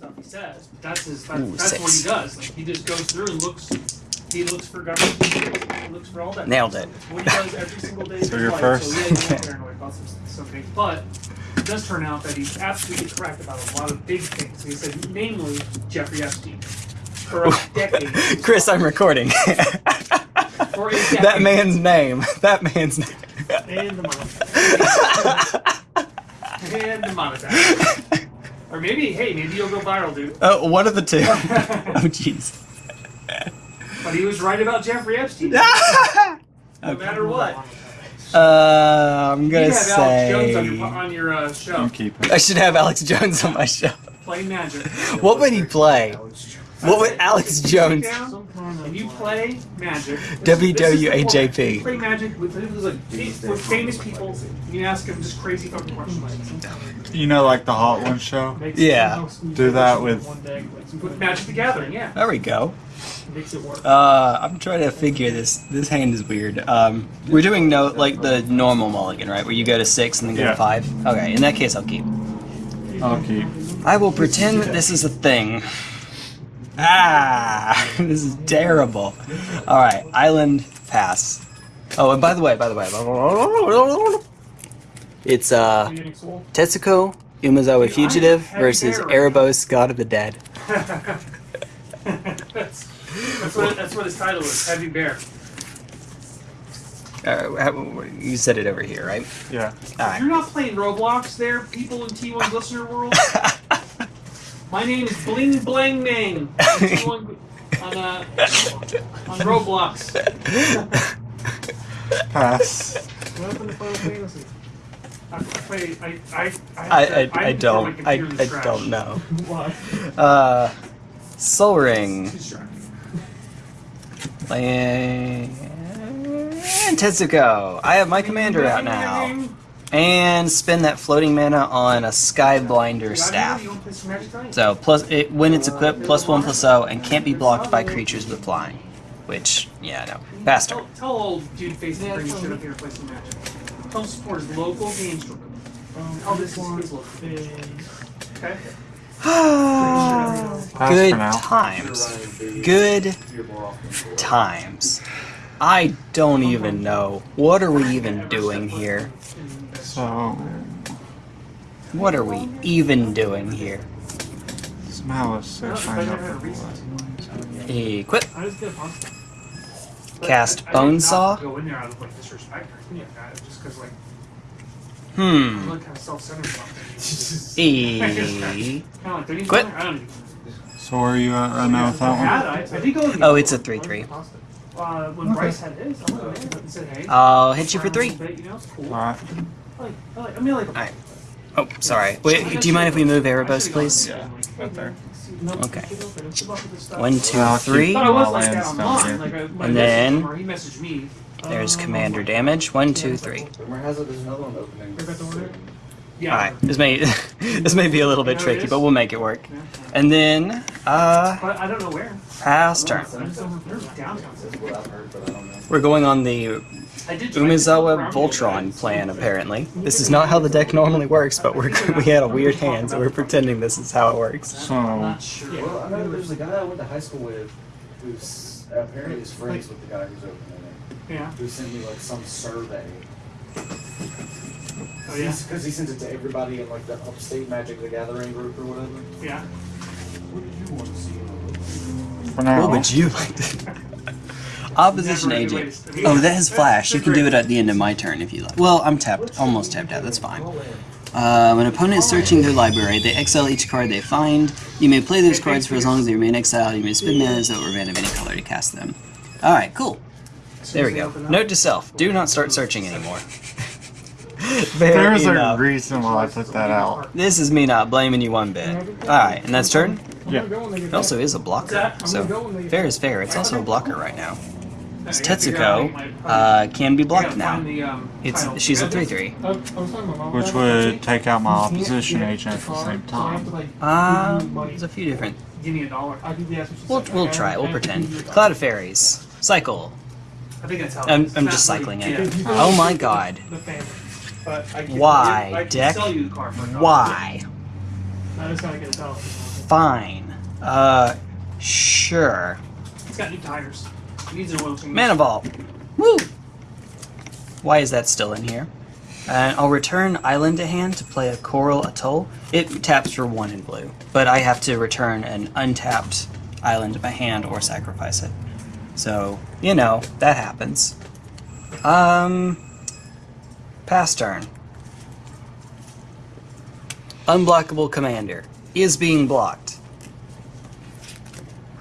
stuff he says. But that's his. That's, Ooh, that's what he does. Like he just goes through and looks. He looks for government. secrets, He looks for all that. Nailed stuff. it. What he does every single day. of So you're life. first. So yeah, he's paranoid about some, some things, but it does turn out that he's absolutely correct about a lot of big things. He said, namely Jeffrey Epstein. For a decade. Chris, I'm recording. For a decade. that man's name. That man's name. And the monetize. and the monetize. Or maybe, hey, maybe you'll go viral, dude. Oh, one of the two. oh, jeez. But he was right about Jeffrey Epstein. No matter what. Uh, I'm gonna have Alex Jones on say your, on your uh, show. I'm. I should have Alex Jones on my show. Play magic. What would he play? What would Alex Jones? Down, and you play magic. WWAJP. You play magic with, with, like, with famous people, and you ask them just crazy fucking questions. You know, like the Hot One show. Yeah. Do that with- With Magic the Gathering, yeah. There we go. Makes it work. Uh, I'm trying to figure this. This hand is weird. Um, we're doing no like the normal mulligan, right? Where you go to six and then go Yeah. to five. Okay, in that case, I'll keep. I'll keep. I will pretend that this is a thing. Ah, this is terrible. All right, island pass. Oh, and by the way, by the way, it's uh Are you getting sold? Tetsuko Umezawa Fugitive versus Erebos God of the Dead. that's, that's, what, that's what his title is, Heavy Bear. Uh, you said it over here, right? Yeah. All You're not playing Roblox there, people in T1's listener world. My name is Bling Blang Mang on, on, uh, on Roblox. Pass. What happened to Final Fantasy? I, I play. I I don't I, computer in the I don't know. Why? Uh, Soul Ring. Too distracting. And Tetsuko. I have my commander out now. And spin that floating mana on a Skyblinder staff. You wanna play some Magic Nine? So plus it, when it's equipped, plus one plus zero, and can't be blocked by creatures with flying. Which, yeah, no. Faster. Tell, tell old dude face to bring his shit up here and play some Magic. Tell support his local game store. Oh, this is his local. Okay. Good times. Good times. I don't even know. What are we even doing here? So What are we even doing here? somehow it's six. I know for what. Equip. I just get a pasta. Cast I- I Bonesaw. Go in there out of like disrespect or anything like that, just because like Hmm. I'm like kind of self-centered about things. E. Kind of like, don't you Quit. I don't even. So where are you at right now with that I, I did go. in Oh, it's a 3-3. Uh, when Bryce had his, I went in and said, "Hey." I'll hit you for three. But, you know, cool. Alright. I like, like, I mean, like. Alright. Oh, sorry. Wait, do you mind if we move Erebos, please? Yeah, right there. Okay. One, two, I'll keep three. Thought I was like Lands that down online. here. Like, I, my And then- or he messaged me. There's um, commander damage. One, two, three. Rumor has it there's another one opening. Forgot the order? Yeah. Alright. This may this may be a little bit tricky, but we'll make it work. And then uh But I don't know where. pass turn. I just don't know if there's downtown. This is what I've heard, but I don't know. We're going on the I did try Umezawa Voltron plan apparently. This is not how the deck normally works, but we're we had a weird hand, so we're pretending this is how it works. So I'm not sure. Well, I know there's a guy I went to high school with who's apparently is friends with the guy who's opening it. Yeah. Who sent me like some survey. Oh yeah. Because he sends it to everybody in like the Upstate Magic the Gathering group or whatever. Yeah. What did you want to see? for now. What would you like to Opposition Never agent. anyways. Oh, that has flash. You can do it at the end of my turn if you like. Well, I'm tapped, almost tapped out. That's fine. Uh, when an opponent is searching their library, they exile each card they find. You may play those cards for as long as they remain exiled. You may spend mana or mana of any color to cast them. All right, cool. There we go. Note to self: Do not start searching anymore. Fair There's a reason why I put that out. This is me not blaming you one bit. All right, and that's turn. Yeah. It also is a blocker, so fair is fair. It's also a blocker right now. This Tetsuko uh, can be blocked now. It's she's a three three. Which would take out my opposition agent at the same time. Uh, there's a few different. Give me a dollar. I think that's what she We'll we'll try. We'll pretend. Cloud of Fairies. Cycle. I think that's how. I'm, I'm just cycling it. Oh my god. The family. But I can, Why, Deck? sell you the car for a dollar. Why? That is how I get a dollar. Fine. Uh, sure. It's got new tires. Needs an oil. Mana Vault. Woo! Why is that still in here? And I'll return Island to hand to play a Coral Atoll. It taps for one in blue, but I have to return an untapped island to my hand or sacrifice it. So, you know, that happens. Um, pass turn. Unblockable Commander is being blocked.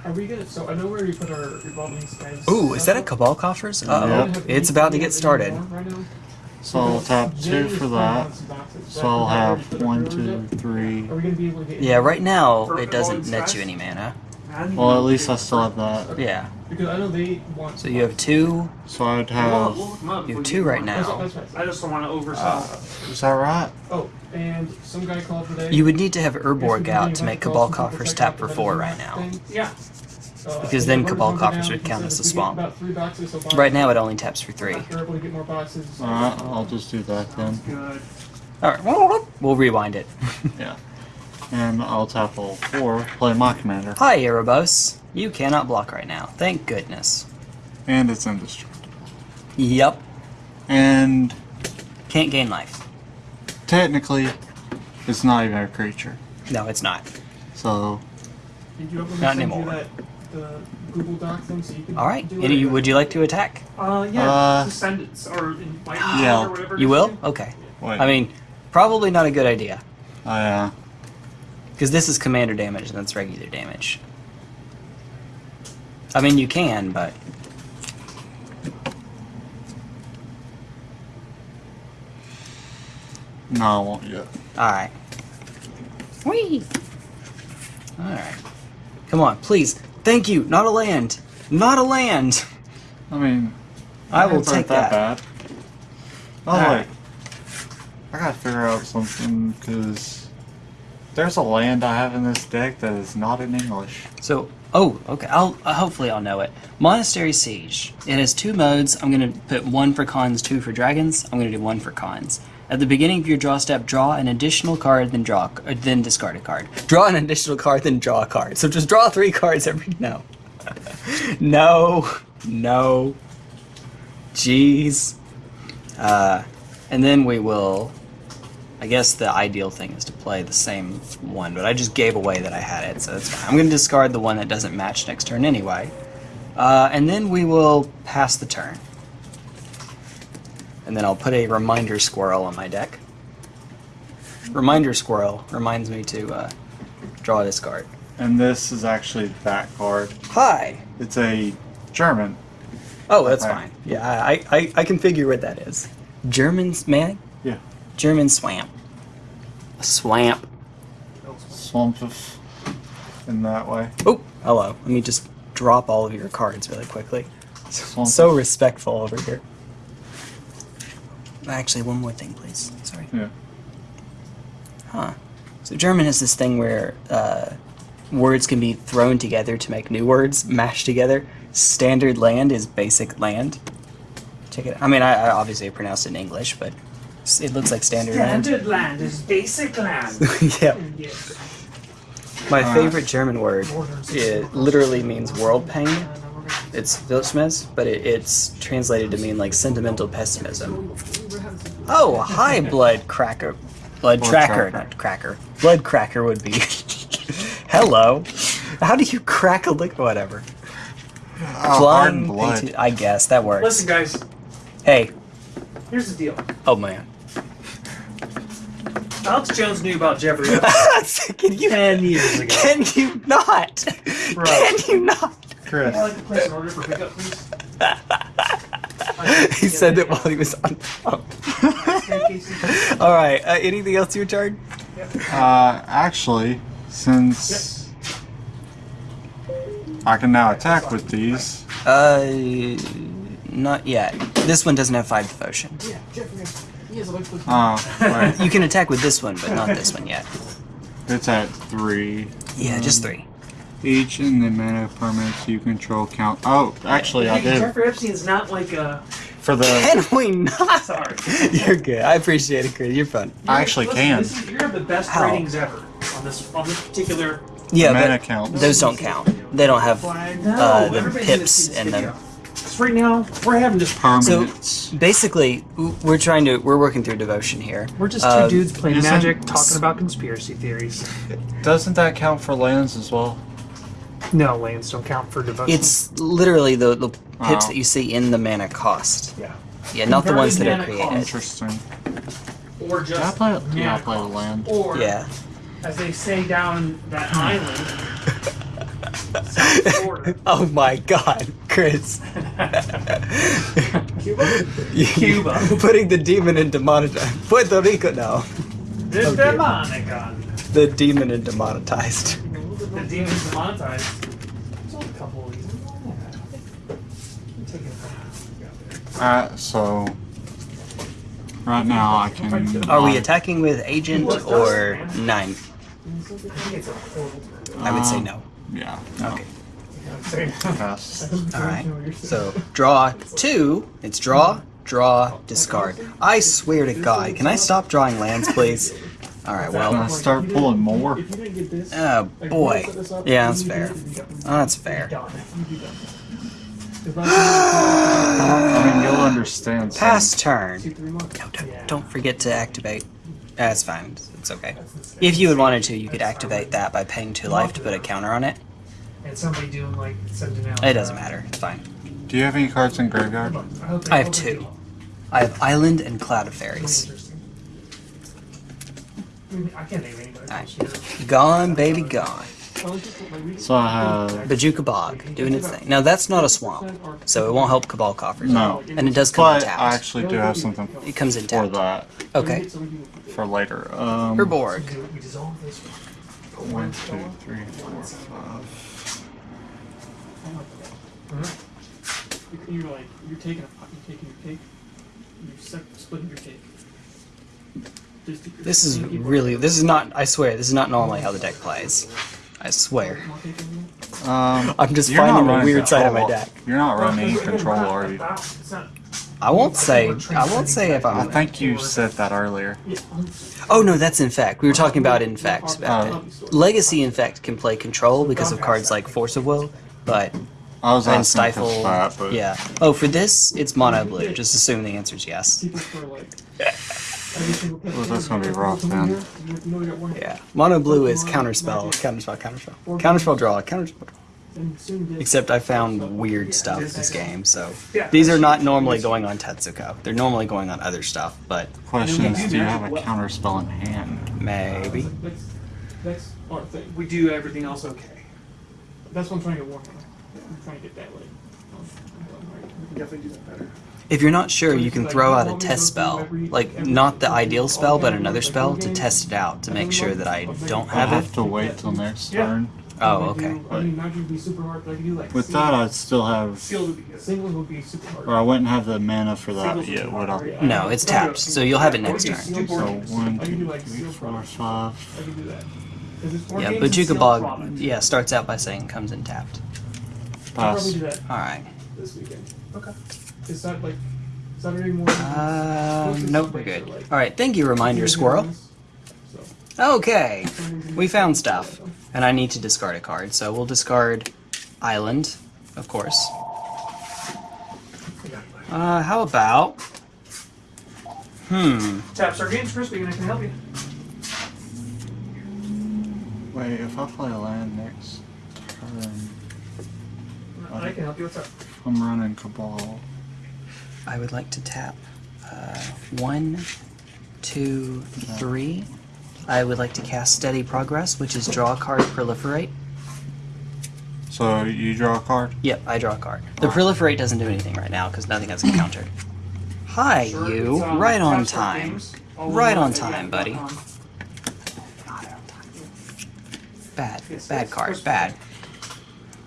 Are we gonna? So I know where we put our revolving skies. Ooh, is that a Cabal Coffers? Uh Yep. oh. It's about to get started. So I'll tap two for that. So I'll have one, two, three. Are we gonna be able to get? Yeah, right now it doesn't revolving net you any mana. Man, Well, at least I still have that. Yeah. Because I know they want. So you have two. So I'd have. we'll look 'em up You have two get right now. That's, that's right. I just don't want to oversell. Uh, is that right? Oh, and some guy called today. You would need to have Guess Urborg out to make Cabal Coffers tap for four right now. yeah. Uh, Because and then Cabal Coffers would count as a if swamp. About three boxes, so buy Right now it only taps for three. We're able to get more boxes. Alright, I'll just do that then. Alright, we'll rewind it. Yeah. And I'll tap all four, play my commander. Hi, Erebos. You cannot block right now. Thank goodness. And it's indestructible. Yep. And Can't gain life. technically, it's not even a creature. No, it's not. So, Did you ever Not send anymore. You that, the Google Doc thing so you can Alright. do Any- it? Would you like to attack? Uh, yeah. Uh, just send it or invite me Yeah. or whatever. it You will? Okay. wait. I mean, probably not a good idea. I, uh, Because this is commander damage and that's regular damage. I mean, you can, but. no, I won't yet. Alright. Whee! Alright. Come on, please. Thank you! Not a land! Not a land! I mean, I will lands aren't take that. bad. Oh, Alright. wait. I gotta figure out something, because there's a land I have in this deck that is not in English. So, oh, okay. I'll uh, hopefully I'll know it. Monastery Siege. It has two modes. I'm gonna put one for Khans, two for dragons. I'm gonna do one for Khans. At the beginning of your draw step, draw an additional card, then draw, or then discard a card. Draw an additional card, then draw a card. So just draw three cards every. No, no, no. Jeez. Uh, and then we will. I guess the ideal thing is to play the same one, but I just gave away that I had it, so that's fine. I'm going to discard the one that doesn't match next turn anyway. Uh, and then we will pass the turn. And then I'll put a reminder squirrel on my deck. Reminder squirrel reminds me to uh, draw this card. And this is actually that card. Hi! It's a German. Oh, that's Right. fine. Yeah, I, I, I can figure what that is. German's, man? Yeah. German swamp. A swamp. Swamp of in that way. Oh, hello. Let me just drop all of your cards really quickly. Swamp So respectful over here. Actually, one more thing, please. Sorry. Yeah. Huh. So German has this thing where uh, words can be thrown together to make new words, mashed together. Standard land is basic land. Check it. I mean, I, I obviously pronounced it in English, but s- it looks like standard, Standard land is basic land. land. yeah. yes. My Uh, favorite German word. It literally means world pain. It's Weltschmerz, but it, it's translated to mean like sentimental pessimism. Oh, hi, blood cracker. Blood, Blood tracker, tracker. not cracker. Blood cracker would be. Hello. How do you crack a lick? Whatever. Oh, Flying blood. I guess that works. Listen, guys. Hey. Here's the deal. Oh man. Alex Jones knew about Jeffrey can you? ten years ago. Can you not? Bro. Can you not? Chris. I'd like to place an order for pickup, please. he said that while he was on the phone. All right. Uh, anything else, your turn? Uh, actually, since I can now attack with these, Uh, not yet. This one doesn't have five devotion. Yeah, Jeffrey. He has a bunch of. oh, wait, You can attack with this one, but not this one yet. it's at three Yeah, just three. each, and the mana permanents you control count. Oh, actually, I did Jeffrey Epstein's not like a. for the. Can we not? Sorry. You're good. I appreciate it, Chris. You're fun. I actually Listen, can. Is, you have the best How? ratings ever on this on this particular Yeah, mana but counts. those don't count. They don't have uh, the pips just- in them. Because right now, we're having just Permanents. Basically, we're trying to we're working through devotion here. We're just two Uh, dudes playing isn't- magic, talking about conspiracy theories. Doesn't that count for lands as well? No, lands don't count for devotion. It's literally the, the pips Wow. that you see in the mana cost. yeah. Yeah, not the ones that are Converted mana created. Interesting. Or just Did I play? Yeah, I mana played a cost. land. Or Yeah. as they say down that island, South Florida. oh my God, Chris! Cuba. You- Cuba. putting the demon into monetized. Puerto Rico now. The Oh, dear. Demonicon. The demon into monetized. The demon's demonetized. There's only a couple of these. Take it. Alright, so right now I can. Are we attacking with agent or nine? I think it's a portal. I would say no. Yeah. Okay. Pass. All right. So draw two. It's draw, draw, discard. I swear to God, can I stop drawing lands, please? All right. Can I Well. start pulling more? If you didn't get this, Oh boy. set this up, Yeah, that's fair. get this, you got- Oh, that's fair. Do that. 'Cause by the time I mean, you'll understand. some- Pass you get turn. two, three months. No, don't, don't forget to activate. That's fine. It's okay. If you had wanted to, you could activate that by paying two life to put a counter on it. And somebody doing like sending out. It doesn't matter. It's fine. Do you have any cards in graveyard? I I have two. I have Island and Cloud of Fairies. I can't name anybody Alright. else here. Gone, baby, gone. Well, it's just like we- So I have. Bojuka Bog, doing its thing. Now that's not a swamp, so it won't help Cabal Coffers. No. And it does come But I actually do have something It comes in for that Okay. So we do- for later. Um, Urborg. One. Put One, one two, spell. three, four, five. You're like, you're taking a, you're taking your cake, you're splitting your cake. This is really, this is not, I swear, this is not normally how the deck plays. I swear. more cake in there. Um, I'm just finding the weird side of my deck. You're not running control, it's are you? About- it's not- I won't say, I won't say if I I'm. think you said that earlier. Oh no, that's in fact. We were talking about Infect. Oh. Legacy Infect can play control because of cards like Force of Will, but I was and asking for Stifle. that, but Yeah. Oh, for this, it's mono blue. Just assume the answer is yes. Keep it for like. every single pet Well, that's gonna be rough, Come man. here, You you know you got one. Yeah. Mono blue is counterspell, counterspell, counterspell, counterspell draw, counterspell. draw. And soon get- Except I found weird stuff this game, so these are not normally going on Tetsuko. They're normally going on other stuff, but Questions, do you have a counter spell in hand? maybe. Uh, that's, that's our thing. We do everything else okay. That's what I'm trying to get Warhammer. I'm trying to get that like. We can definitely do that better. If you're not sure, you can throw out a test spell, like not the ideal spell, but another spell to test it out to make sure that I don't have I have have to wait till next Yeah. turn. Oh, I okay. do- I mean, magic would be super hard, but I could do like. With seal- that, I'd still have, Sealed would be. Singles would be super hard. or I wouldn't have the mana for that Singles would yet, be would I? yeah. No, it's tapped, so you'll have it next turn. So one, I can do two, like three, seal four, products. five. I can do that. 'Cause it's four Yeah, games and Bojuka Bog, yeah, starts out by saying comes in tapped. Pass. Alright. this weekend. Okay. Is that like Saturday morning? Uh, nope, we're good. breaks are, like, Alright, thank you, Reminder Tuesday Squirrel. Mornings, so, Okay, we found stuff. And I need to discard a card, so we'll discard Island, of course. Uh, how about. Hmm. Tap our games, Crispy, and I can help you. Wait, if I play a land next turn, I can help you. What's up? I'm running Cabal. I would like to tap uh, one, two, three. I would like to cast Steady Progress, which is draw a card, proliferate. So you draw a card? Yep, I draw a card. The proliferate doesn't do anything right now because nothing has encountered. Hi, Sure, you. um, right on time. games. All Right on time, AF buddy. dot. Bad, Yes, bad yes, card, bad.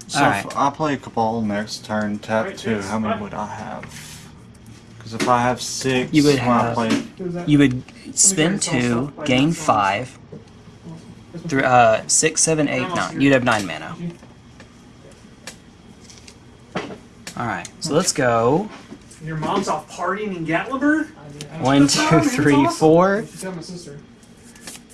So Alright. if I play Cabal next turn, tap Right, two, yes, how many would I have? Because if I have six, You would when I have- play, You would spend two, gain five, three, uh, six, seven, eight, nine. You'd have nine mana. Alright, so let's go. Your mom's off partying in Gatlinburg? One, two, three, four. She tell my sister.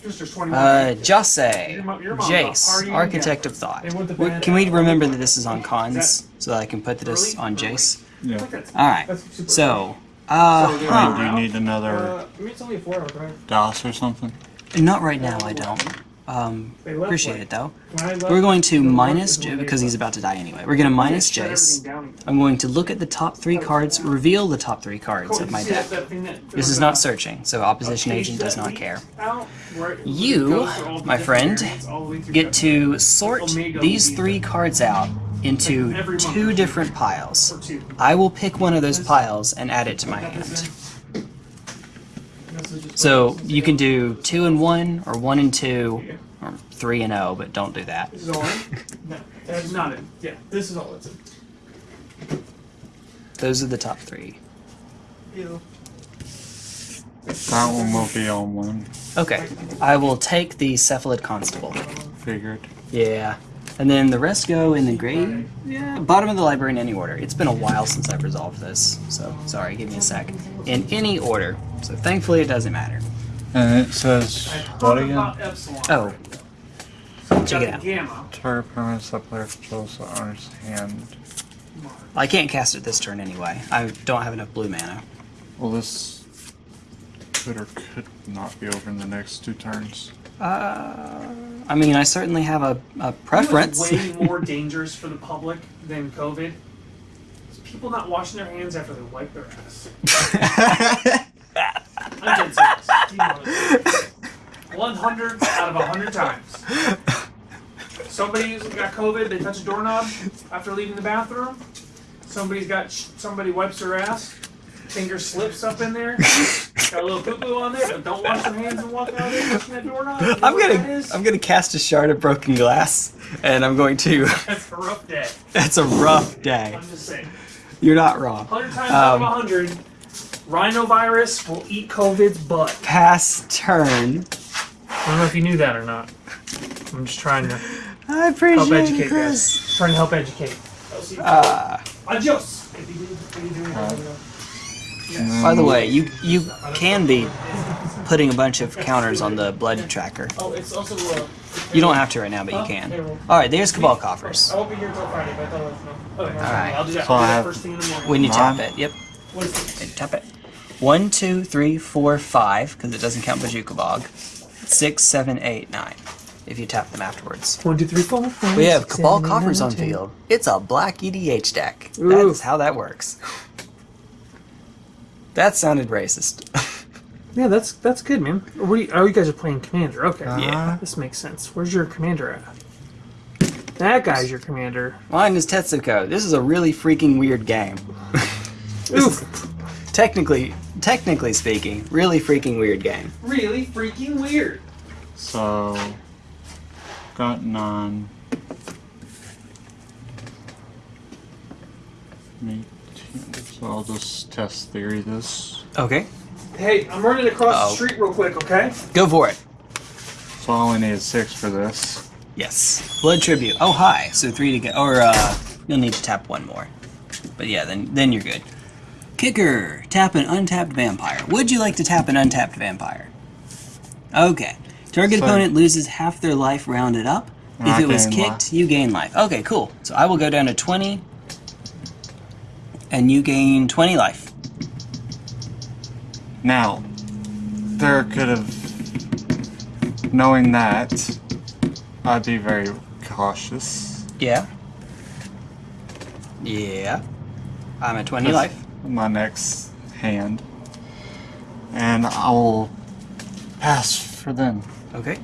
Just there's 21. Uh, Jose, Your mo- your mom's not Jace, Architect of Thought. They want the We- band- Can we remember that this is on Khans so that I can put this on? Jace? Yeah. I think that's- All right. So, uh, So, I huh. do you need another Uh, I mean, it's only four hour drive. DOS or something? not right now. I don't. Um, appreciate it though. When I left, We're going to minus J because he's about to die anyway. We're going to minus Shut Jace. everything down again. I'm going to look at the top three cards, reveal the top three cards of my you see that- deck. that thing that- This is not searching, so opposition agent does not care. out where it You, goes through all the my friend, variants all the way through Get to sort these three cards out into Every month or two two. different piles. I will pick one of those piles and add it to my hand. in. This is just So you can do two and one, or one and two, or three and oh, but don't do that. This is all in? No, That's not in. yeah, this is all it's in. Those are the top three. That one will be on one. Okay, I will take the Cephalid Constable. Figured. Yeah. And then the rest go in the grave. Yeah, bottom of the library in any order. It's been a while since I've resolved this, so sorry, give me a sec. In any order. So thankfully it doesn't matter. And it says what again? Oh, check it out. the Gamma. Target permanents that player controls the owner's hand. I can't cast it this turn anyway. I don't have enough blue mana. Well, this could or could not be over in the next two turns. Uh, I mean, I certainly have a, a You know preference. way more dangerous for the public than COVID? Is people not washing their hands after they wipe their ass. I'm dead serious. You know this. One hundred out of a hundred times. Somebody's got COVID. They touch a doorknob after leaving the bathroom. Somebody's got somebody wipes their ass. Finger slips up in there. Got a little poo poo on there, but don't wash your hands and walk out of there touching that doorknob. You know I'm gonna is? I'm gonna cast a shard of broken glass, and I'm going to. That's a rough day. It's a rough day. I'm just saying. You're not wrong. 100 times out of Um, 100, rhinovirus will eat COVID's butt. Pass turn. I don't know if you knew that or not. I'm just trying to I help appreciate you, educate Chris. guys. Trying to help educate. Uh, Adios! If you if you Uh, yes. by the way, you you can be putting a bunch of counters on the blood tracker. Oh, it's also. Uh, You don't have to right now, but you can. All right, there's Cabal coffers. I won't be here until Friday, but I thought I was no. Okay, Alright. I'll do that. So I'll do that have- first thing in the morning. When you tap it, yep, What is this? tap it. One, two, three, four, five, because it doesn't count Bojuka Bog. Six, seven, eight, nine. If you tap them afterwards. One, two, three, four, five. We have six, Cabal seven, coffers eight, on nine, ten. field. It's a black EDH deck. Ooh. That's how that works. That sounded racist. Yeah, that's that's good, man. What do you, oh, you guys are playing commander. Okay. Yeah. Uh-huh. This makes sense. Where's your commander at? That guy's your commander. Mine is Tetsuko. This is a really freaking weird game. Oof. Technically, technically speaking, really freaking weird game. Really freaking weird. So, got nine. Me, so I'll just test theory this. Okay, Hey, I'm running across Uh-oh. the street real quick, okay? go for it. So I only need six for this. Yes. Blood tribute. Oh, hi. So three to go. Or uh, you'll need to tap one more. But yeah, then then you're good. Kicker. Tap an untapped vampire. Would you like to tap an untapped vampire? Okay. Target So- opponent loses half their life rounded up. If I it was kicked, life. you gain life. Okay, cool. So I will go down to 20. And you gain 20 life. Now, there could have, knowing that, I'd be very cautious. Yeah. Yeah. I'm at 20 That's life. My next hand. And I'll pass for them. Okay.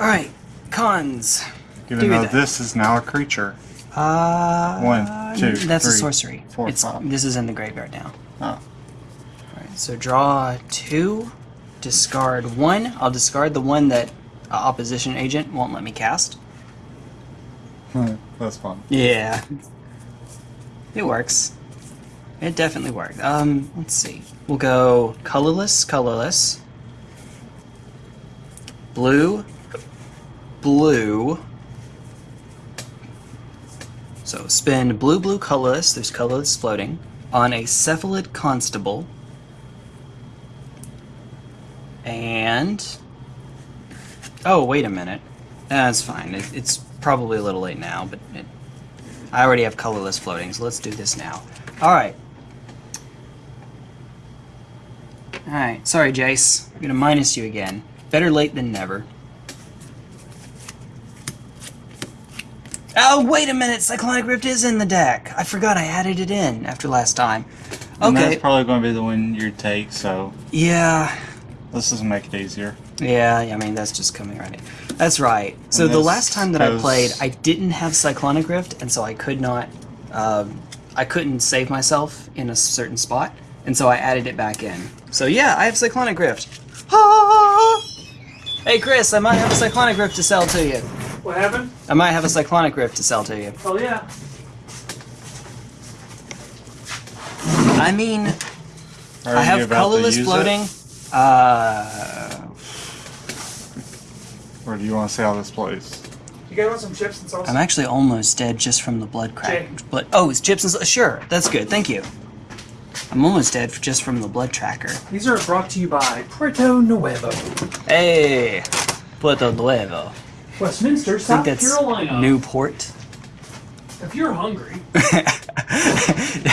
Alright. Khans. Even Do though this is now a creature. Uh, One, two, That's a sorcery. four, it's, five. This is in the graveyard now. Oh. Alright, so draw two, discard one. I'll discard the one that uh, opposition agent won't let me cast. That's fun. Yeah. It works. It definitely worked. Um, let's see. We'll go colorless, colorless. Blue, blue. So spin blue, blue, colorless. There's colorless floating on a cephalid constable. And Oh, wait a minute. That's fine. It, it's probably a little late now, but it, I already have colorless floating, so let's do this now. All right. All right. Sorry, Jace. I'm gonna minus you again. Better late than never. Oh, wait a minute! Cyclonic Rift is in the deck. I forgot I added it in after last time. And Okay. that's probably going to be the one you take, so Yeah. this doesn't make it easier. Yeah, I mean that's just coming right in. That's right. So the last time that I played, I didn't have Cyclonic Rift, and so I could not, um, I couldn't save myself in a certain spot, and so I added it back in. So yeah, I have Cyclonic Rift. Ah! Hey Chris, I might have a Cyclonic Rift to sell to you. What happened? I might have a Cyclonic Rift to sell to you. Oh yeah. I mean, Are I have colorless use it? floating. Uh, Or do you want to see how this plays? You guys want some chips and salsa? I'm actually almost dead just from the blood crack. Jay. Blood. Oh, it's chips and s- sure. That's good. Thank you. I'm almost dead f- just from the blood tracker. These are brought to you by Puerto Nuevo, Hey, Puerto Nuevo. Westminster, I South think that's Carolina. Newport. If you're hungry,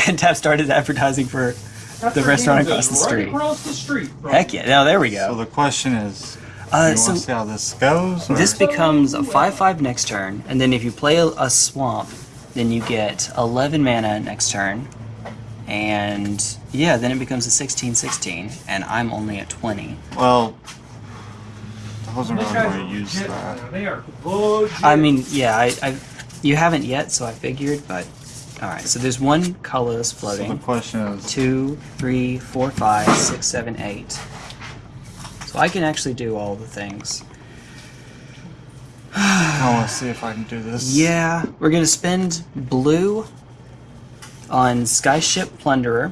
And Tap started advertising for. that's The restaurant across is, the right street. across the street. Heck yeah! Now there we go. So the question is, Uh, you so want to see how this goes? Or? this becomes a five-five next turn, and then if you play a, a swamp, then you get 11 mana next turn, and yeah, then it becomes a 16-16, and I'm only at 20. well, I wasn't really going to use that. They are. I mean, yeah, I, I, you haven't yet, so I figured, but all right. So there's one colorless So the floating. question is, Two, three, four, five, six, seven, eight. So I can actually do all the things. I want to see if I can do this. Yeah, we're gonna spend blue on Skyship Plunderer,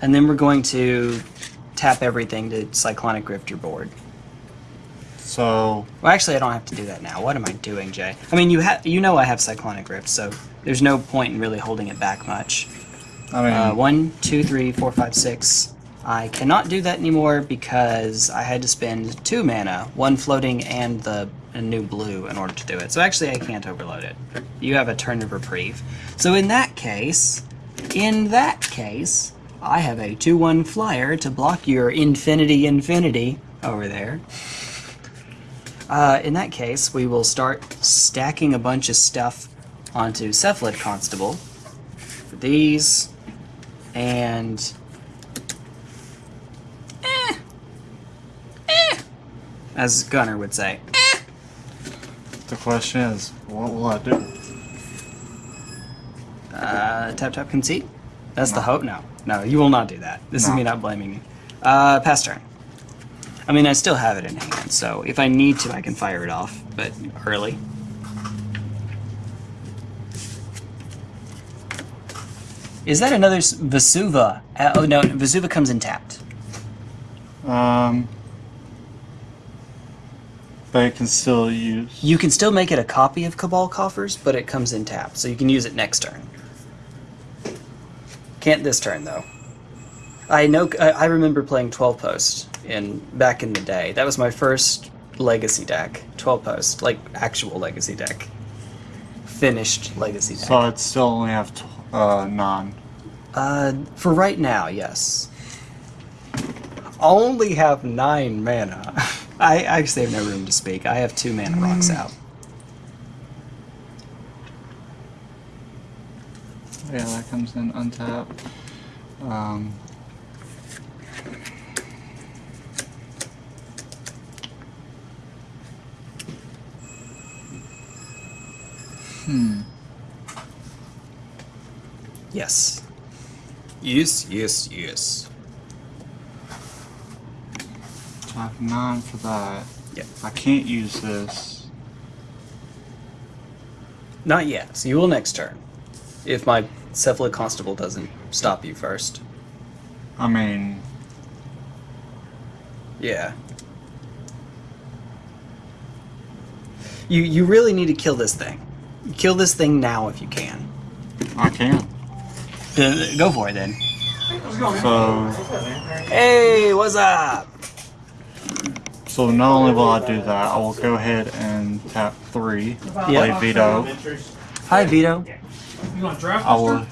and then we're going to tap everything to Cyclonic Rift your board. So Well, actually, I don't have to do that now. What am I doing, Jay? I mean, you have you know I have Cyclonic Rift, so there's no point in really holding it back much. I mean, Uh, one, two, three, four, five, six. I cannot do that anymore because I had to spend two mana, one floating and the a new blue, in order to do it. So actually, I can't overload it. You have a turn of reprieve. So in that case, in that case, I have a two-one flyer to block your infinity infinity over there. Uh, in that case, we will start stacking a bunch of stuff onto Cephalid Constable. For these, and eh, eh, as Gunner would say. the question is, what will I do? Uh, tap tap concede. That's the hope. No, no, you will not do that. This is me not blaming you. Uh, pass turn. I mean, I still have it in hand, so if I need to, I can fire it off, but early. Is that another Vesuva? Uh, oh no, Vesuva comes in tapped. Um, but it can still use. You can still make it a copy of Cabal Coffers, but it comes in tapped, so you can use it next turn. Can't this turn though. I know. I I remember playing 12 post in back in the day. That was my first legacy deck. 12 post, like actual legacy deck. Finished legacy deck. So it still only have t- uh nine. Uh, for right now, yes. Only have nine mana. I actually have no room to speak. I have two mana rocks out. Yeah, that comes in untapped. Um, hmm. Yes. Yes, yes, yes. So I have nine for that. Yep. I can't use this. Not yet. So you will next turn. If my Cephalid Constable doesn't stop you first. I mean, Yeah. You you really need to kill this thing. Kill this thing now if you can. I can. Uh, Go for it then. How's it going, man? So, Hey, what's up? So not only will I do that, I will go ahead and tap three, play Vito. Hi, Vito. You want draft I will.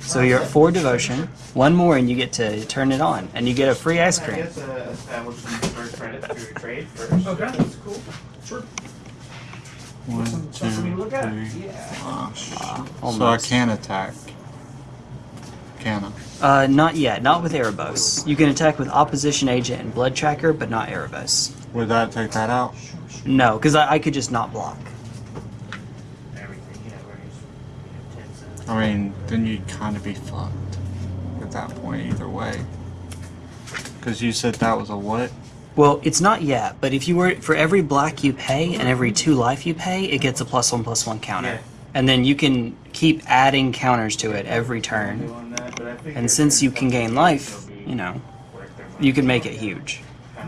So you're at four devotion. One more, and you get to turn it on, and you get a free ice I cream. guess uh, establishing first credit through a trade first. Okay, that's cool. Sure. One, two, Something for me to look at? three. Uh, so I can attack. Can I? Uh, not yet. Not with Erebos. You can attack with Opposition Agent and Blood Tracker, but not Erebos. Would that take that out? No, because I, I could just not block. Everything, yeah, where he's, you know, 10 cents. I mean, then you'd kind of be fucked at that point either way. Because you said that was a what? Well, it's not yet, but if you were for every black you pay and every two life you pay, it gets a plus one plus one counter, Yeah. and then you can keep adding counters to it every turn. Doing that, but I figured And since you can gain life, you know, worth their money. you can make it huge.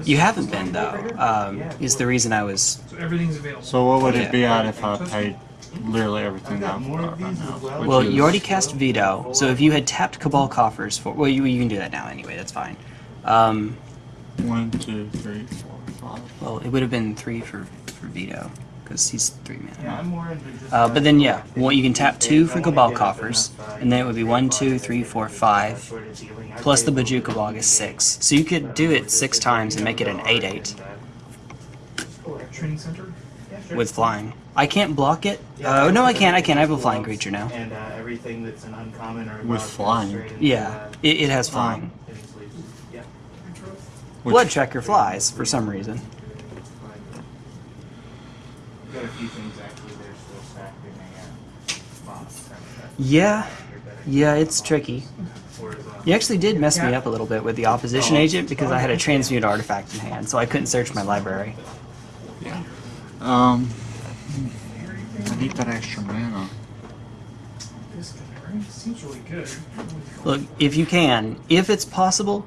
You haven't been though. Um, is the reason I was. So everything's available. So what would it be at if I paid literally everything I've that more got of right now? as well. Well, you already cast Vito, so if you had tapped Cabal Coffers for, well, you, you can do that now anyway. That's fine. Um, One, two, three, four, five. well, it would have been three for for Vito because he's three mana. Yeah, I'm more into just Uh, but then yeah, that. well, you can tap two for Cabal Coffers, and then it would be one, two, three, four, five, sort of dealing. I plus the play Bojuka Bog is six. So you could do it six times and make it an eight eight Training center. Yeah, sure. with flying. I can't block it. Uh, no, I can't. I can. I have a flying creature now. And uh, everything that's an uncommon or With wild flying. Yeah, uh, it, it has flying. hidden. Yeah. Blood tracker flies for some reason. Got a few things actually they're still stacked in a. Yeah, yeah, it's tricky. You actually did mess me up a little bit with the opposition agent because I had a transmute artifact in hand, so I couldn't search my library. Yeah. Um, I need that extra mana. This guy, right? Seems really good. Look, if you can, if it's possible,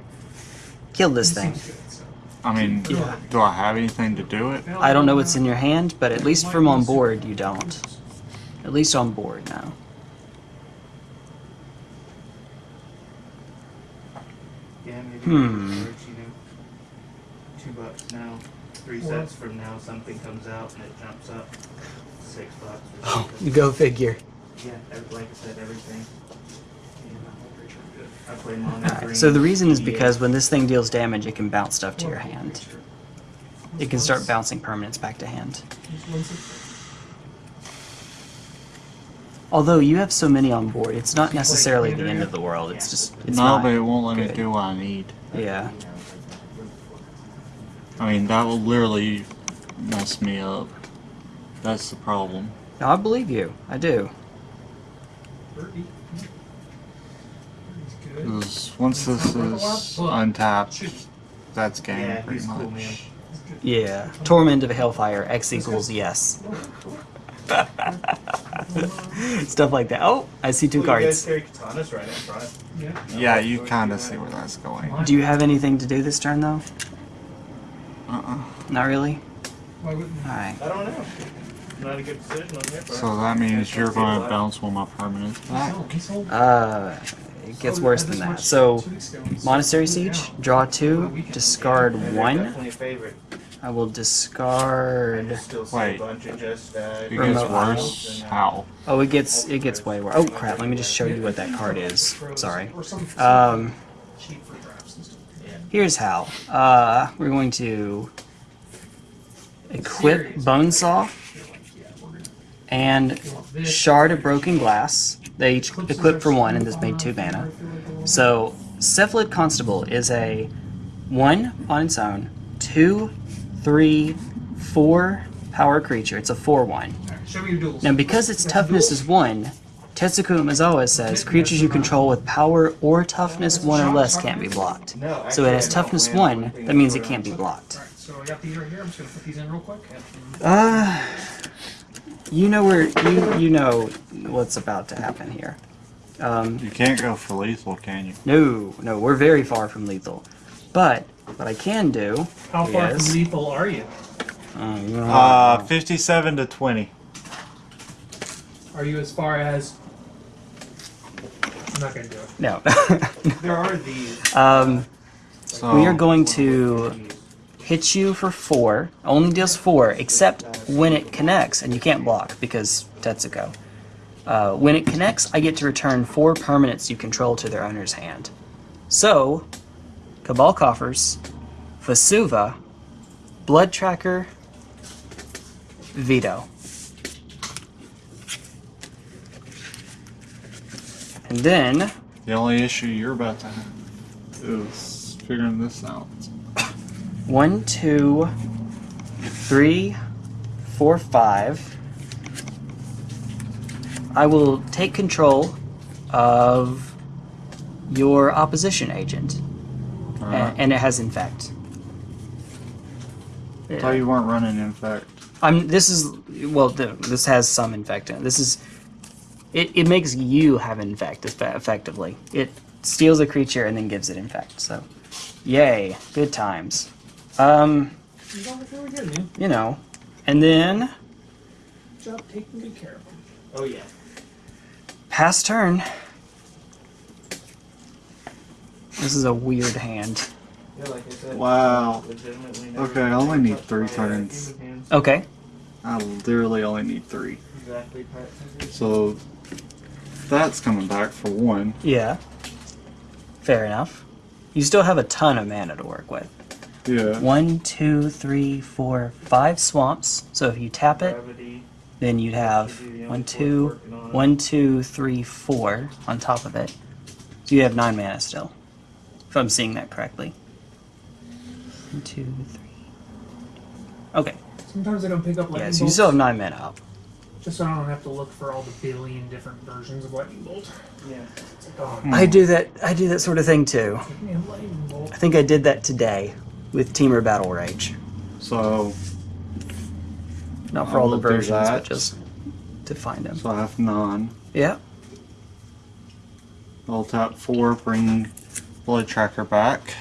kill this thing. Seems good, so. I mean, Yeah. do I have anything to do it? I don't know what's in your hand, but at least from on board, you don't. At least on board now. Hmm. charge, you know, two bucks now. Three Well- sets from now, something comes out and it jumps up six bucks oh, or something. Go figure. Yeah, like I said, everything. I play mono green. So the reason is because when this thing deals damage, it can bounce stuff to your hand. It can start bouncing permanents back to hand. Although you have so many on board, it's not necessarily the end of the world. It's just it's no, not. but it won't let me do what I need. Yeah. I mean, that will literally mess me up. That's the problem. No, I believe you. I do. Birdie. Birdie's good. 'Cause once this is untapped, that's game Yeah, pretty much. cool, man. Yeah. Torment of Hellfire. X equals yes. Stuff like that. Oh, I see two Well, cards. carry right. Yeah. Yeah, you kind of see where that's going. Do you have anything to do this turn though? Uh-uh. Not really. Why wouldn't All right. I don't know. Not a good decision on your part. So that means you're going to bounce one of my permanents back. Uh, it gets worse than that. So, Monastery Siege, draw two, discard one. Definitely a favorite. I will discard. just still see Wait. a bunch of just uh, It gets worse. How? Oh, it gets it gets way worse. Oh crap! Let me just show you what that card is. Sorry. Um, cheap for drafts and stuff. Here's how. Uh, we're going to equip Bonesaw and Shard of Broken Glass. They each equip for one, and this made two mana. So, Cephalid Constable is a one on its own, two, three, four power creature. It's a four one. Alright, show me your duels. Now, because its toughness is one, Tetsuko Umezawa says creatures you control with power or toughness one or less can't be blocked. So it has actually, I don't toughness one, that means it can't be blocked. So I got these right here. I'm just gonna put these in real quick. Uh, you know where you you know what's about to happen here. Um, You can't go for lethal, can you? no, no, we're very far from lethal. But what I can do How far Yes. from lethal are you? um, Uh, 57 to 20. Are you as far as? I'm not gonna do it. no. There are these. um, So we are going to hit you for four. Only deals four, except when it connects, and you can't block because Tetsuko. Uh, when it connects, I get to return four permanents you control to their owner's hand. So, Cabal Coffers, Vesuva, Blood Tracker, Vito. And then, The only issue you're about to have is figuring this out. one, two, three, four, five. I will take control of your opposition agent, a- Alright. and it has infect. I thought you weren't running infect. I'm. This is well. This has some infect in it. This is. It, it makes you have infect effectively. It steals a creature and then gives it infect. So, yay, good times. Um, You don't look really good, man. you know, and then Good job taking good care of them. Oh yeah. pass turn. This is a weird hand. Yeah, like said. Wow. Okay, I only need three turns. Okay. I literally only need three. Exactly. So that's coming back for one. Yeah. Fair enough. You still have a ton of mana to work with. Yeah. One, two, three, four, five swamps. So if you tap it, Gravity. then you'd have one, two, one, two, three, four on top of it. So you have nine mana still, if I'm seeing that correctly. One, two, three. Okay, Sometimes I don't pick up lightning yeah, so you still have nine mana up. Just so I don't have to look for all the billion different versions of lightning bolt. Yeah. It's like, oh, Hmm. I do that. I do that sort of thing too. give me a lightning bolt. I think I did that today with Temur Battle Rage. So Not for I all the will do versions, but just to find them. so I have none. Yeah. I'll tap four, bring Blood Tracker back.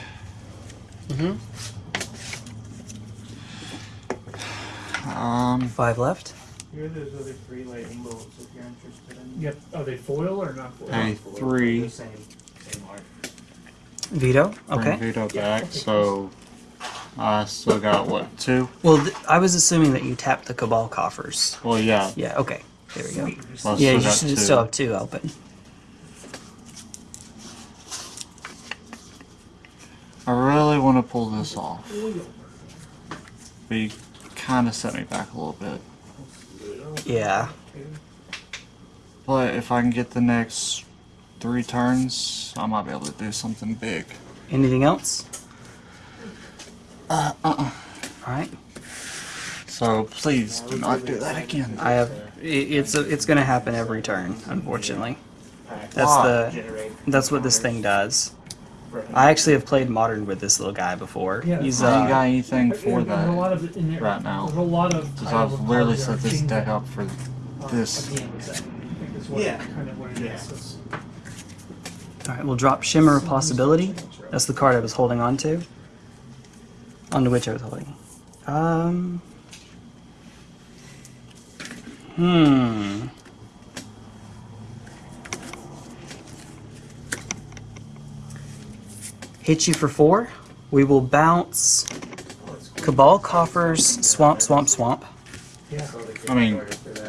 Mm-hmm. Um, Five left. Here are those other three lightning bolts if you're interested in. Yep. Are they foil or not foil? Hey. Three. The same, same art. Vito. bring Okay. Vito Yeah, back. okay. So I still got what two? Well, th- I was assuming that you tapped the Cabal coffers. Well, yeah. Yeah. Okay. There we go. Well, Yeah, you should two. still have two open. I really want to pull this off, Foil. but you kind of set me back a little bit. Yeah. But if I can get the next three turns, I might be able to do something big. Anything else? Uh, uh-uh. All right. So please do not do that again. I have. It's a, it's gonna happen every turn, unfortunately. That's the. That's what this thing does. For- I actually have played modern with this little guy before. Yeah, He's I ain't got uh. anything There's for a that. lot of in there. right now. There's a lot of. Because I've literally set this deck up for uh, this. at the end of the set. I think that's what, Yeah. kind of what it is. Yeah. It's- All right. We'll drop Shimmer of Possibility. That's the card I was holding on to. Onto which I was holding. Um. Hmm. Hit you for four. We will bounce Cabal Coffers, Swamp, Swamp, Swamp. Yeah. I mean,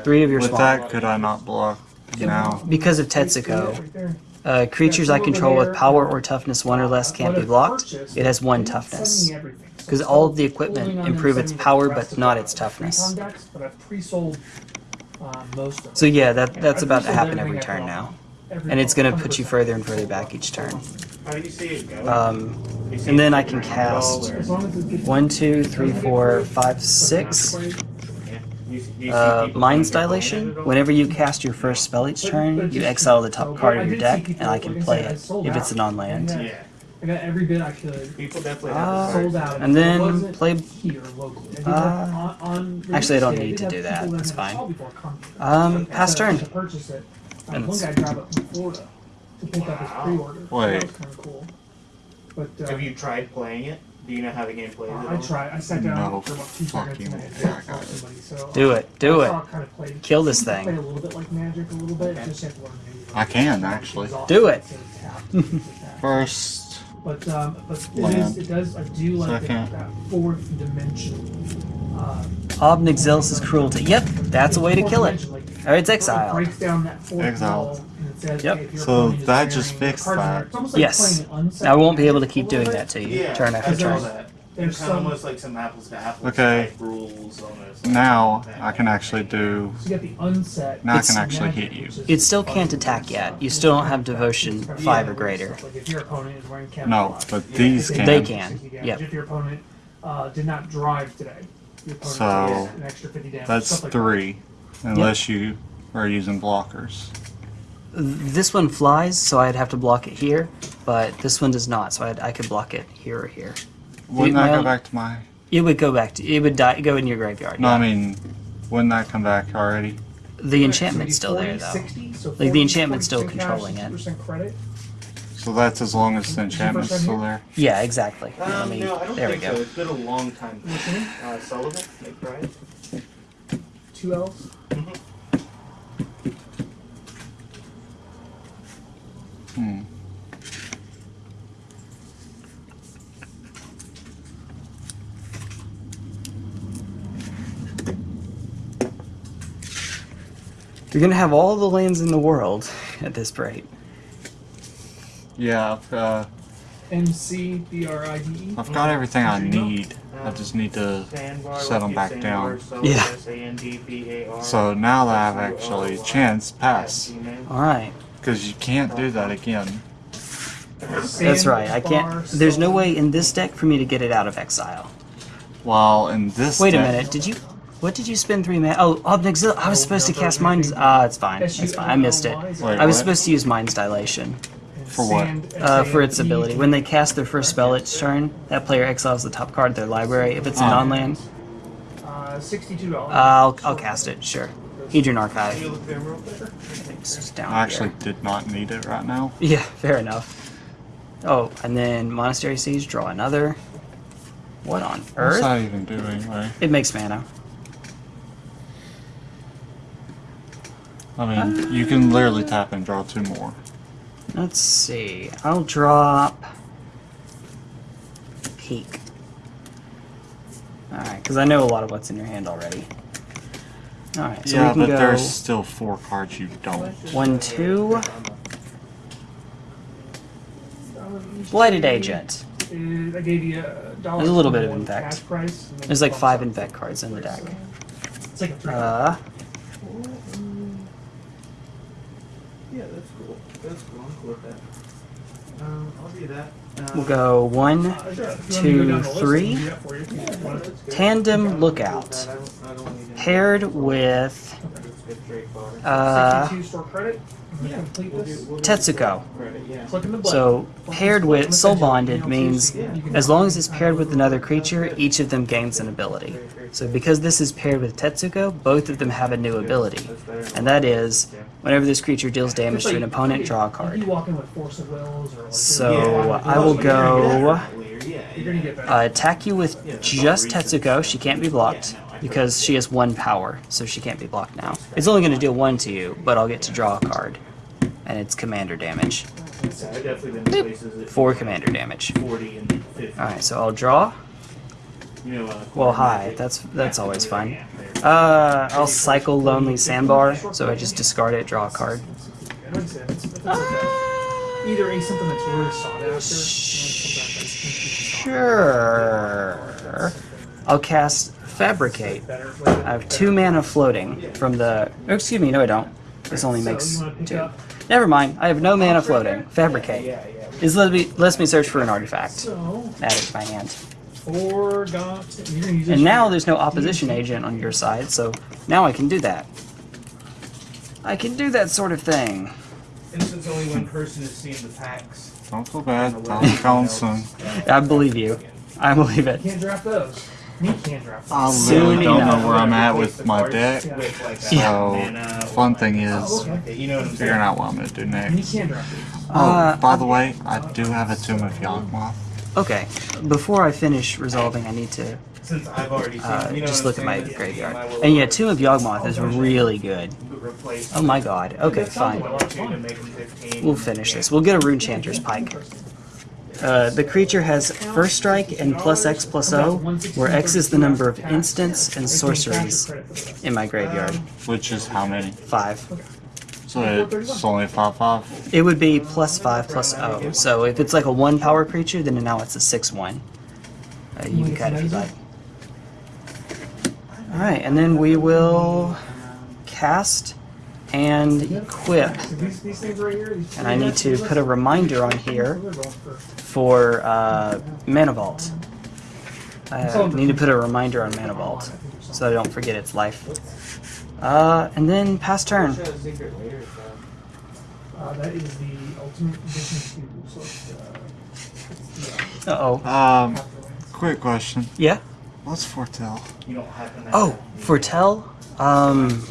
Three of your with swamp. that, could I not block now? Because of Tetsuko, uh, creatures I control with power or toughness one or less can't be blocked. It has one toughness. Because all of the equipment improve its power, but not its toughness. But I've pre-sold uh, most of it. So yeah, that that's about to happen every turn now, Every and it's gonna put you further and further back each turn. How do you see it go? Um, and then I can cast or- As long as it gets- one, two, three, four, five, six. Yeah. You, you see Uh, Mind's Dilation. phone at all? Whenever you cast your first spell each turn, you exile the top card of your deck, and I can play it if it's a non-land. Yeah. Yeah. I got every bit I could. People definitely Uh, Sold out. And then play. here locally. I Uh, on, on actually, I don't need to do that. That's fine. saw before come. Um, pass So, turn. To purchase it. And one guy drove up from Florida to pick up his pre-order. So Wait. that was kind of cool. But uh, Have you tried playing it? Do you know how the game plays? uh, I tried. I sat down No for about two seconds and I fucking had to way I call got somebody. So Do uh, it. Do it. kind of play, Kill this Play a thing. little bit like Magic, a little bit. Okay. Just have to learn how to use it. I can, actually. Do it. to tap, to tap. First, But um, but it Land. is it does I do like that, that fourth dimension. Uh, Ob Nixilis' cruelty. Yep, that's a way to kill it. Dimension, Or it's It exiled. breaks down that fourth Exiled. wall and it says, Yep. okay, So that just fixed cards in there, that. Like Yes. playing an unset I won't be able to keep doing that to you, Yeah, turn after turn. that. There's It's kind of some- almost like some apples to apples Okay. type rules almost. Now I can actually do. So you got the unset. Now I can actually magic, hit you. It still can't attack yet. You still don't have devotion It's five or greater. Like if your opponent is wearing camouflage. No, but Yeah. these They can. They can, 60 yep. If your opponent uh, did not drive today, your opponent So, takes an extra 50 damage. That's stuff like three, unless you are using blockers. This one flies, so I'd have to block it here, but this one does not, so I'd, I could block it here or here. Wouldn't my that go own- back to my? It would go back to it would die, go in your graveyard. No, yeah. I mean, wouldn't that come back already? the that. enchantment's So still it'd there though. 60, so Like, the enchantment's still 40% controlling it. credit. So that's as long as the Did you first enchantment's still there. Yeah, exactly. Um, Let me- no, I don't there we think go. so. It's been a long time. What's your name? Uh, Sullivan, McBride. Two L's. Hmm. You're gonna have all the lands in the world at this rate. Yeah, uh, M C B R I D E. I've got everything I need. I just need to. Set 'em Lucky back down. Yeah. So now that I've actually chance pass. All right, because you can't do that again. that's right. I can't. There's no way in this deck for me to get it out of exile. While in this. Wait a deck- minute. Did you? What did you spend three mana? Oh, Obnixil. I was supposed to cast Mind's. Ah, it's fine. It's fine. I missed it. Wait, I was what? supposed to use Mind's Dilation For what? uh, for its ability. When they cast their first spell each turn, that player exiles the top card of their library. If it's a Oh. non-land, Uh, Sixty-two dollars. I'll I'll cast it. Sure. Hedron Archive. Can you look there real quick? It's down I actually here. did not need it right now. Yeah, fair enough. Oh, and then Monastery Siege. Draw another. What on What's earth? that even do anyway? It makes mana. I mean, you can literally tap and draw two more. Let's see. I'll drop Peek. Alright, because I know a lot of what's in your hand already. Alright, so yeah, we can but go there's still four cards you don't. one, two. Blighted Agent. I gave you a dollar. There's a little bit of infect. cash price, and then There's like five infect cards in the deck. It's like a three. Uh, Yeah, that's cool. That's cool. I'm cool with that. Um, I'll do that. Um, we'll go one, Uh, sure. If you want me to go two, down the list, I three. can do that for you if you want. that's good. Tandem Lookout. I don't, I don't Paired with That's good straightforward. uh, 62 store credit. I'm gonna complete We'll this. do- we'll do Tetsuko. Credit, yeah. Click in the button. So paired with Soul Bonded means as long as it's paired with another creature, each of them gains an ability. So because this is paired with Tetsuko, both of them have a new ability. That's better than- And that is, whenever this creature deals damage to an opponent, draw a card. You walk in with force of wills or like So, I will you're gonna get go- better. Yeah, You're gonna get better. Uh, attack you with just Tetsuko, she can't be blocked because she has one power, so she can't be blocked now. It's only going to deal one to you, but I'll get to draw a card. And it's commander damage. I've definitely been to places that Four commander damage. 40 and 50. Alright, so I'll draw. You know, uh, Well, hi, that's that's always fun. Uh, I'll cycle Lonely Sandbar, so I just discard it, draw a card. I don't say it's- it's like a- Either a something that's really sought after. and something that's instant Sure. I'll cast Fabricate. I have two mana floating from the. Oh, excuse me, no, I don't. This only makes you wanna pick two. Never mind. I have no mana floating. Fabricate. Yeah, yeah. Is let me lets me search for an artifact. So, Add it to my hand. four got. You're gonna use And now there's no opposition agent on your side, so now I can do that. I can do that sort of thing. Since only one person is seeing the packs. Don't feel bad. Tell me calling soon. I believe you. I believe You it. can't draft those. Me can't I those. Soon literally don't know where I'm at with my deck. With like So, mana fun thing Oh, is okay. Okay, you know what I'm saying? figuring out what I'm gonna do next. can't draft these. Oh, Uh, by the way, I do have a Tomb of Yawgmoth. Okay. Before I finish resolving, I need to Since I've already seen, uh, just look at my graveyard. And yeah, Tomb of Yawgmoth is really good. Oh my god. Okay, fine. like a lot of two fun. to make them 15. We'll finish this. We'll get a Rune Chanter's Pike. Uh, the creature has first strike and plus X plus O, where X is the number of instants and sorceries in my graveyard. Which is how many? Five. So it's only five five. It would be plus five plus O. So if it's like a one power creature, then now it's a six one. Uh, you can cut if you'd like. All right, and then we will cast and equip. These, these things right here. These And I need to put a reminder on here for uh, Mana Vault. I need to put a reminder on Mana Vault so I don't forget its life. Uh, and then pass turn. Uh, that is the ultimate edition two. So it's, it's the, oh. Um, quick question. Yeah. What's foretell? You don't happen to Oh, have the foretell. Um,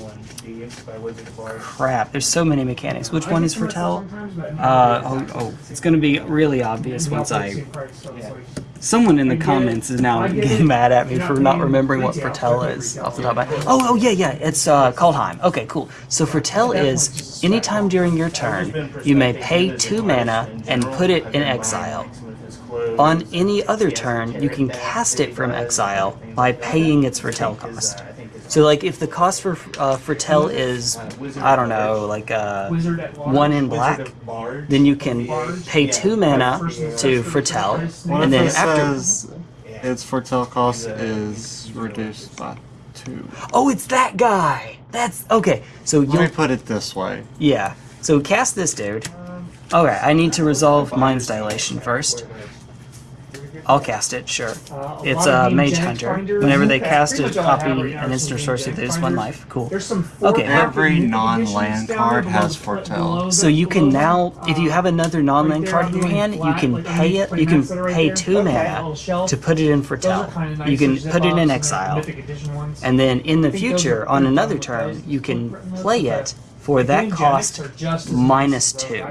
crap. There's so many mechanics. Which one is to I Uh oh oh. It's gonna be really obvious once I. Someone in the comments is now getting mad at me for not remembering what foretell is off the top of my. Oh oh yeah yeah. It's uh Kaldheim. Okay cool. So foretell is anytime during your turn you may pay two mana and put it in exile. On any other turn, you can cast it from exile by paying its foretell cost. So, like, if the cost for uh, foretell is, I don't know, like uh, Wizard at large. one in black, then you can pay two mana to foretell, What and then after. says its foretell cost is reduced by two? Oh, it's that guy. That's okay. So Let me you'll put it this way. yeah. So cast this dude. Okay, I need to resolve Mind's Dilation first. I'll cast it, sure. Uh, it's a uh, mage hunter. Whenever they cast it, copy an instant source that is one life. Cool. Okay. Every non-land card has foretell. So you can now, if you have another non-land card in your hand, you can pay it. You can pay two mana to put it in foretell. You can put it in exile, and then in the future, on another turn, you can play it for that cost minus two.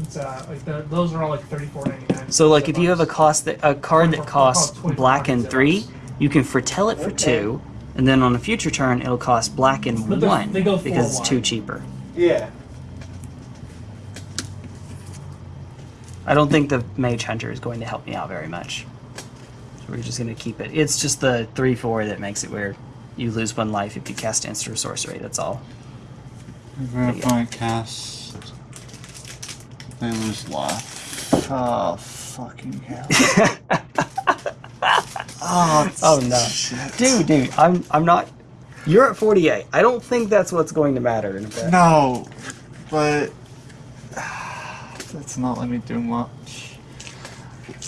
It's uh, like the, those are all like thirty-four ninety-nine. So like if you have a cost that a card that costs black and three, you can foretell it for two, and then on a future turn it'll cost black and But one they go because it's two cheaper. Yeah. I don't think the Mage Hunter is going to help me out very much. So we're just gonna keep it. It's just the three four that makes it where you lose one life if you cast instant sorcery. That's all. Even if cast, they lose life. Oh, fucking hell. oh, Oh, no. shit. dude, dude, I'm I'm not. You're at 48. I don't think that's what's going to matter in a bit. No, but that's not letting me do much.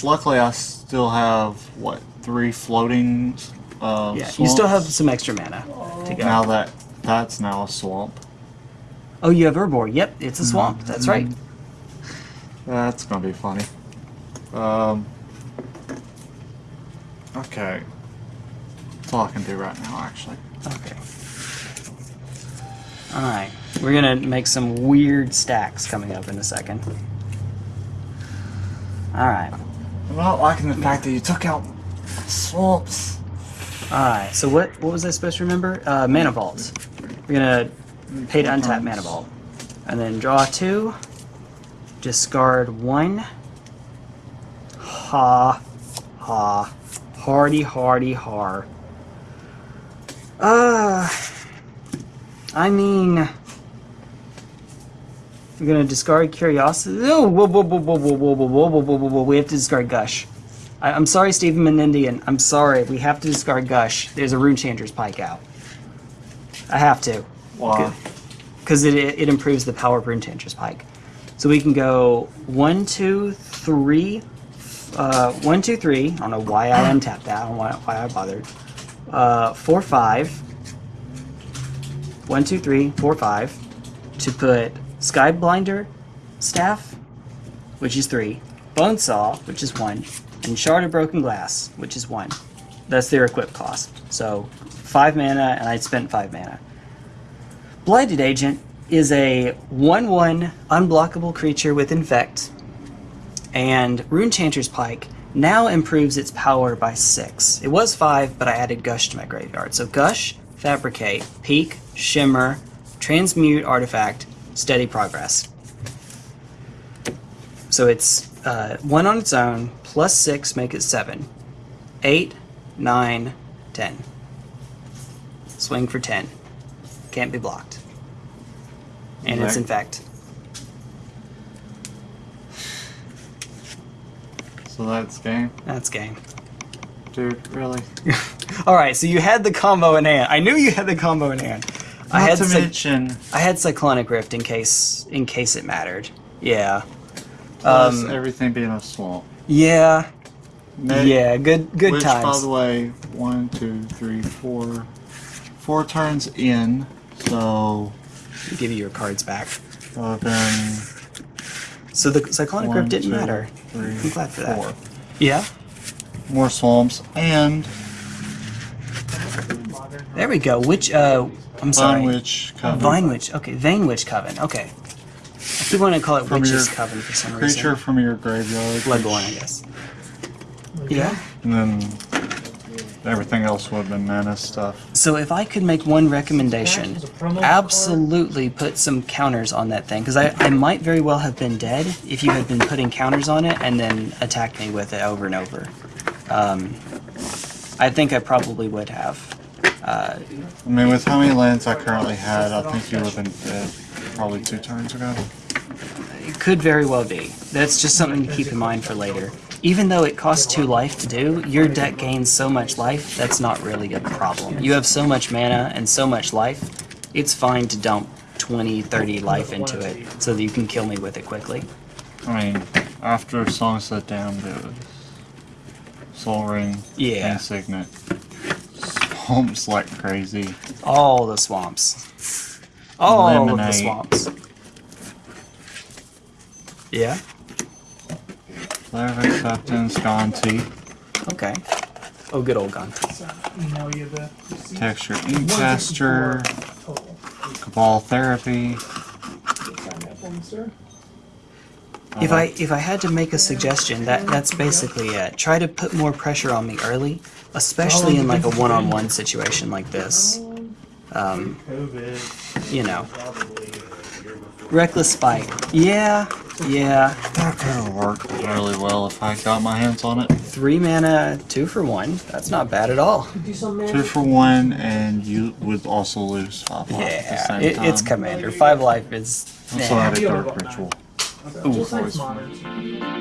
Luckily, I still have what three floating. Uh, Yeah, you still have some extra mana to go. Now that that's now a swamp. Oh, you have Urborg. Yep, it's a swamp. That's right. That's gonna be funny. Um. Okay. That's all I can do right now, actually. Okay. Alright. We're gonna make some weird stacks coming up in a second. Alright. I'm not liking the fact that you took out swamps. Alright, so what what was I supposed to remember? Uh, mana vault. We're gonna pay to untap mana vault. And then draw two. Discard one. Ha. Ha. Hardy, hardy, har. Uh, I mean, we're gonna discard curiosity. Oh, whoa, whoa, whoa, whoa, whoa, whoa, whoa, whoa, whoa, whoa, whoa, whoa. We have to discard gush. I, I'm sorry, Stephen Menendian. I'm sorry. We have to discard gush. There's a rune chanter's pike out. I have to Why? because it, it improves the power of Rune Chanter's Pike. So we can go one, two, three, uh, one, two, three. I don't know why I untapped that. I don't know why, I bothered. Uh, four, five. One, two, three, four, five. To put Skyblinder Staff, which is three. Bonesaw, which is one. And Shard of Broken Glass, which is one. That's their equip cost. So five mana, and I spent five mana. Blighted Agent is a 1 1 unblockable creature with Infect, and Rune Chanter's Pike now improves its power by 6. It was 5, but I added Gush to my graveyard. So Gush, Fabricate, Peek, Shimmer, Transmute Artifact, Steady Progress. So it's uh, one on its own, plus six make it seven. Eight, nine, ten. Swing for ten. Can't be blocked. And it's Right. infect. So that's game. That's game. Dude, really? All right, so you had the combo in hand. I knew you had the combo in hand. I Not had to mention, I had cyclonic rift in case in case it mattered. Yeah. plus Um, everything being a swamp. Yeah. Neg- yeah. Good. Good Which, by the way, one, two, three, four, four turns in. So Give you your cards back. uh, then So the cyclonic Grip didn't two, matter. three, I'm glad for that. four. Yeah. More swamps and There we go. Which uh, I'm sorry. Vine Witch Coven. Vine Witch. Okay, Vane Witch Coven. Okay. I keep wanting to call it From Witch's your Coven for some Creature reason. Creature from your graveyard. Bloodborne, I which- guess. Yeah. And then everything else would have been mana stuff. So if I could make one recommendation, There's a promo card. absolutely put some counters on that thing because I, I might very well have been dead if you had been putting counters on it and then attacked me with it over and over. Um, I think I probably would have. Uh, I mean, with how many lands I currently had, I think you would have been dead probably two turns ago. it could very well be. That's just something to keep in mind for later. Even though it costs two life to do, your deck gains so much life, that's not really a problem. You have so much mana and so much life, it's fine to dump 20, 30 life into it so that you can kill me with it quickly. I mean, after Songs of Down, it was Sol Ring Yeah. and Signet. Swamps like crazy. All the swamps. All of the swamps. Yeah? Flare of Acceptance, Gonti, Okay. Oh, good old gun. So, email you the receipt. Texture Inkcaster, Total. Cabal Therapy. Sign that for me, sir. If I if I had to make a suggestion, that that's basically it. Try to put more pressure on me early, especially in like a one-on-one situation like this. Um, you know, probably. Reckless spite. Yeah, yeah. That could have worked really well if I got my hands on it. Three mana, two for one. That's not bad at all. Do some magic. Two for one, and you would also lose five life at the Yeah, same it, time. it's commander. Five life is. Also nah. add a Dark Ritual. Just like modern.